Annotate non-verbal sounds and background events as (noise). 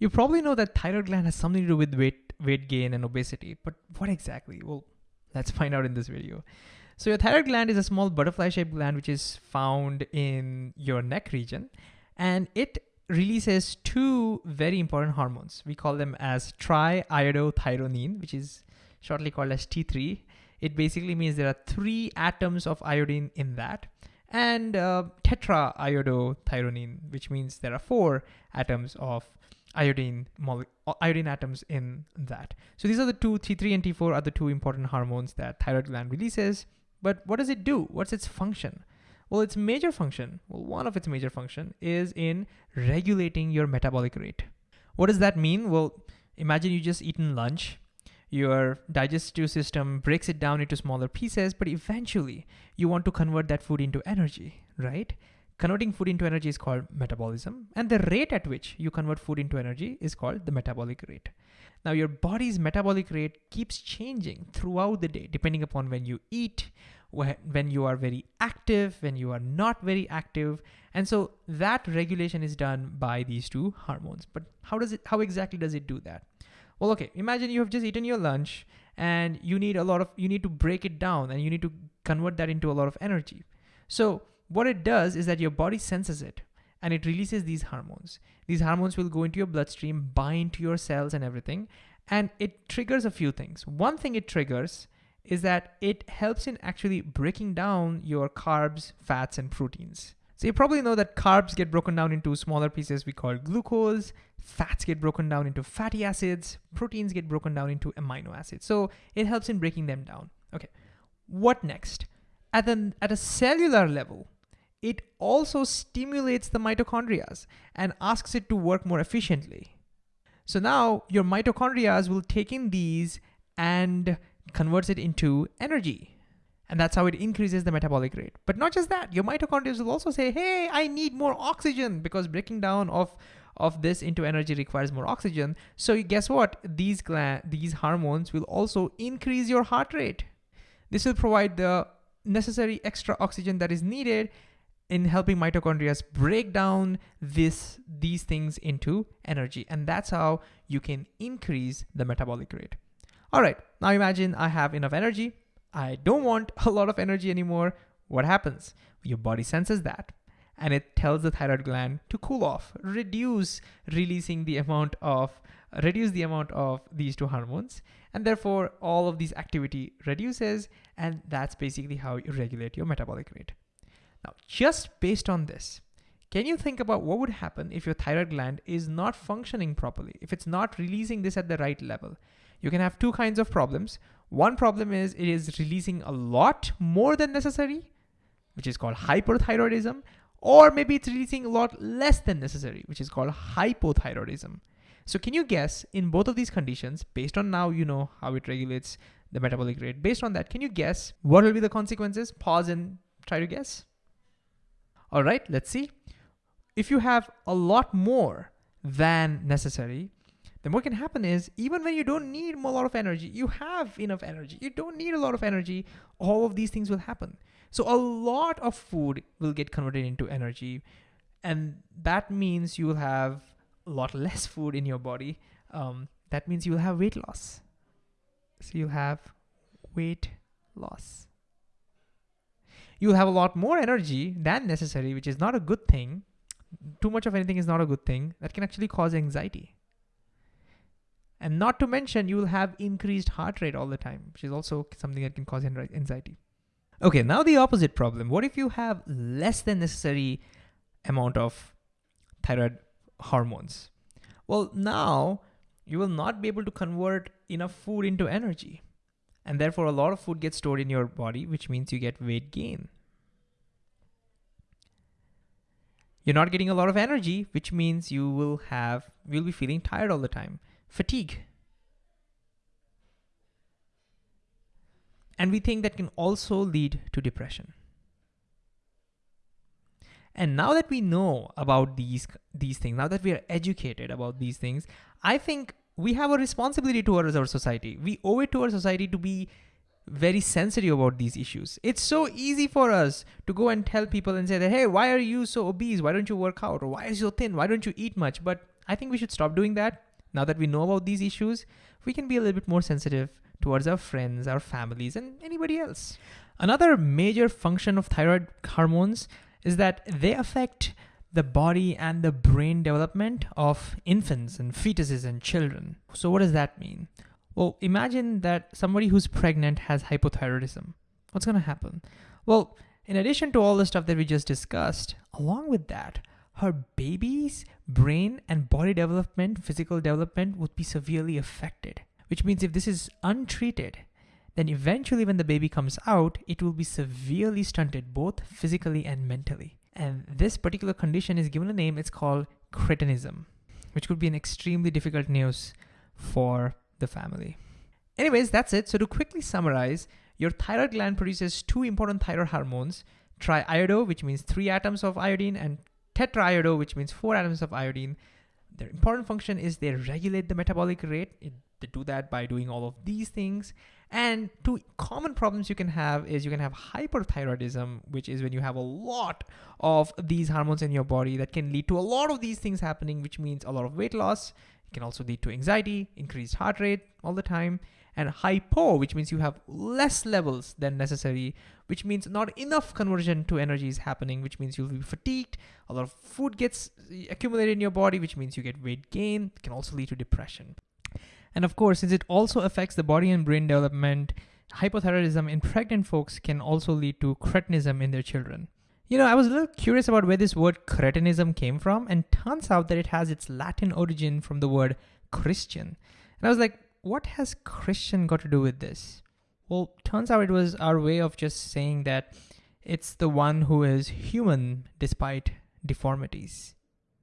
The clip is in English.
You probably know that thyroid gland has something to do with weight, weight gain and obesity, but what exactly? Well, let's (laughs) find out in this video. So your thyroid gland is a small butterfly-shaped gland which is found in your neck region, and it releases two very important hormones. We call them as triiodothyronine, which is shortly called as T3. It basically means there are three atoms of iodine in that and uh, tetraiodothyronine, which means there are four atoms of iodine uh, iodine atoms in that. So these are the two, T3 and T4 are the two important hormones that thyroid gland releases. But what does it do? What's its function? Well, its major function, well, one of its major function is in regulating your metabolic rate. What does that mean? Well, imagine you just eaten lunch. Your digestive system breaks it down into smaller pieces, but eventually you want to convert that food into energy, right? Converting food into energy is called metabolism, and the rate at which you convert food into energy is called the metabolic rate. Now, your body's metabolic rate keeps changing throughout the day, depending upon when you eat, when you are very active, when you are not very active. And so that regulation is done by these two hormones. But how does it, how exactly does it do that? Well, okay, imagine you have just eaten your lunch and you need a lot of, you need to break it down and you need to convert that into a lot of energy. So what it does is that your body senses it and it releases these hormones. These hormones will go into your bloodstream, bind to your cells and everything, and it triggers a few things. One thing it triggers is that it helps in actually breaking down your carbs, fats, and proteins. So you probably know that carbs get broken down into smaller pieces we call glucose, fats get broken down into fatty acids, proteins get broken down into amino acids. So it helps in breaking them down. Okay, what next? At, the, at a cellular level, it also stimulates the mitochondria and asks it to work more efficiently. So now your mitochondria will take in these and converts it into energy. And that's how it increases the metabolic rate. But not just that, your mitochondria will also say, hey, I need more oxygen because breaking down of, of this into energy requires more oxygen. So guess what? These, these hormones will also increase your heart rate. This will provide the necessary extra oxygen that is needed in helping mitochondria break down this these things into energy. And that's how you can increase the metabolic rate. All right. Now imagine i have enough energy. I don't want (laughs) a lot of energy anymore. What happens? Your body senses that. And it tells the thyroid gland to cool off reduce releasing the amount of reduce the amount of these two hormones. And therefore all of these activity reduces. And that's basically how you regulate your metabolic rate now, just based on this, can you think about what would happen if your thyroid gland is not functioning properly, if it's not releasing this at the right level? You can have two kinds of problems. One problem is it is releasing a lot more than necessary, which is called hyperthyroidism, or maybe it's releasing a lot less than necessary, which is called hypothyroidism. So can you guess in both of these conditions, based on now you know how it regulates the metabolic rate, based on that, can you guess what will be the consequences? Pause and try to guess. All right, let's see. If you have a lot more than necessary, then what can happen is even when you don't need a lot of energy, you have enough energy, you don't need a lot of energy, all of these things will happen. So a lot of food will get converted into energy and that means you will have a lot less food in your body. Um, that means you will have weight loss. So you'll have weight loss you'll have a lot more energy than necessary, which is not a good thing. Too much of anything is not a good thing. That can actually cause anxiety. And not to mention, you will have increased heart rate all the time, which is also something that can cause anxiety. Okay, now the opposite problem. What if you have less than necessary amount of thyroid hormones? Well, now you will not be able to convert enough food into energy. And therefore, a lot of food gets stored in your body, which means you get weight gain. You're not getting a lot of energy, which means you will have, you'll be feeling tired all the time. Fatigue. And we think that can also lead to depression. And now that we know about these, these things, now that we are educated about these things, I think we have a responsibility towards our society. We owe it to our society to be very sensitive about these issues. It's so easy for us to go and tell people and say that, hey, why are you so obese? Why don't you work out? Or why are you so thin? Why don't you eat much? But I think we should stop doing that. Now that we know about these issues, we can be a little bit more sensitive towards our friends, our families, and anybody else. Another major function of thyroid hormones is that they affect the body and the brain development of infants and fetuses and children. So, what does that mean? Well, imagine that somebody who's pregnant has hypothyroidism. What's going to happen? Well, in addition to all the stuff that we just discussed, along with that, her baby's brain and body development, physical development would be severely affected. Which means if this is untreated, then eventually when the baby comes out, it will be severely stunted both physically and mentally. And this particular condition is given a name, it's called cretinism, which could be an extremely difficult news for the family. Anyways, that's it. So to quickly summarize, your thyroid gland produces two important thyroid hormones, triiodo, which means three atoms of iodine, and tetraiodo, which means four atoms of iodine. Their important function is they regulate the metabolic rate. It, they do that by doing all of these things. And two common problems you can have is you can have hyperthyroidism, which is when you have a lot of these hormones in your body that can lead to a lot of these things happening, which means a lot of weight loss. It can also lead to anxiety, increased heart rate all the time, and hypo, which means you have less levels than necessary, which means not enough conversion to energy is happening, which means you'll be fatigued. A lot of food gets accumulated in your body, which means you get weight gain. It can also lead to depression. And of course, since it also affects the body and brain development, hypothyroidism in pregnant folks can also lead to cretinism in their children. You know, I was a little curious about where this word cretinism came from, and turns out that it has its Latin origin from the word Christian. And I was like, what has Christian got to do with this? Well, turns out it was our way of just saying that it's the one who is human despite deformities.